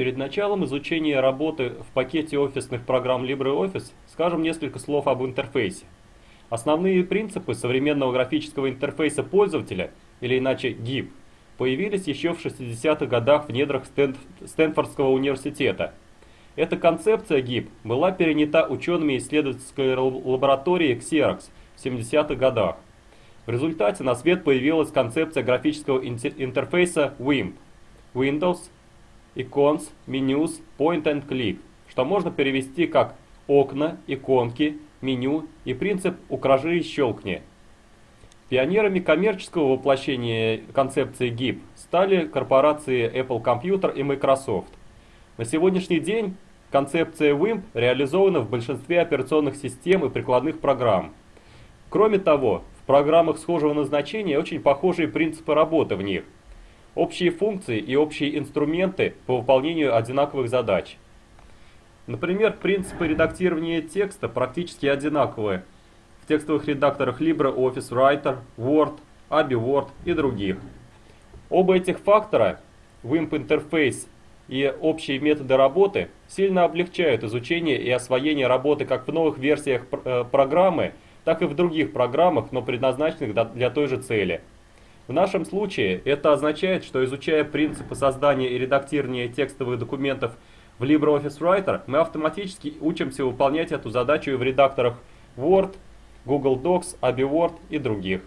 Перед началом изучения работы в пакете офисных программ LibreOffice скажем несколько слов об интерфейсе. Основные принципы современного графического интерфейса пользователя, или иначе GIP, появились еще в 60-х годах в недрах Стэнфордского университета. Эта концепция GIP была перенята учеными исследовательской лаборатории Xerox в 70-х годах. В результате на свет появилась концепция графического интерфейса WIMP – Windows, Icons, Menus, Point and Click, что можно перевести как окна, иконки, меню и принцип «укажи и щелкни». Пионерами коммерческого воплощения концепции GIP стали корпорации Apple Computer и Microsoft. На сегодняшний день концепция WIMP реализована в большинстве операционных систем и прикладных программ. Кроме того, в программах схожего назначения очень похожие принципы работы в них. Общие функции и общие инструменты по выполнению одинаковых задач. Например, принципы редактирования текста практически одинаковые – текстовых редакторах LibreOffice Writer, Word, Abbey Word и других. Оба этих фактора, WIMP интерфейс и общие методы работы, сильно облегчают изучение и освоение работы как в новых версиях э, программы, так и в других программах, но предназначенных для той же цели. В нашем случае это означает, что изучая принципы создания и редактирования текстовых документов в LibreOffice Writer, мы автоматически учимся выполнять эту задачу и в редакторах Word, Google Docs, Abbey Word и других.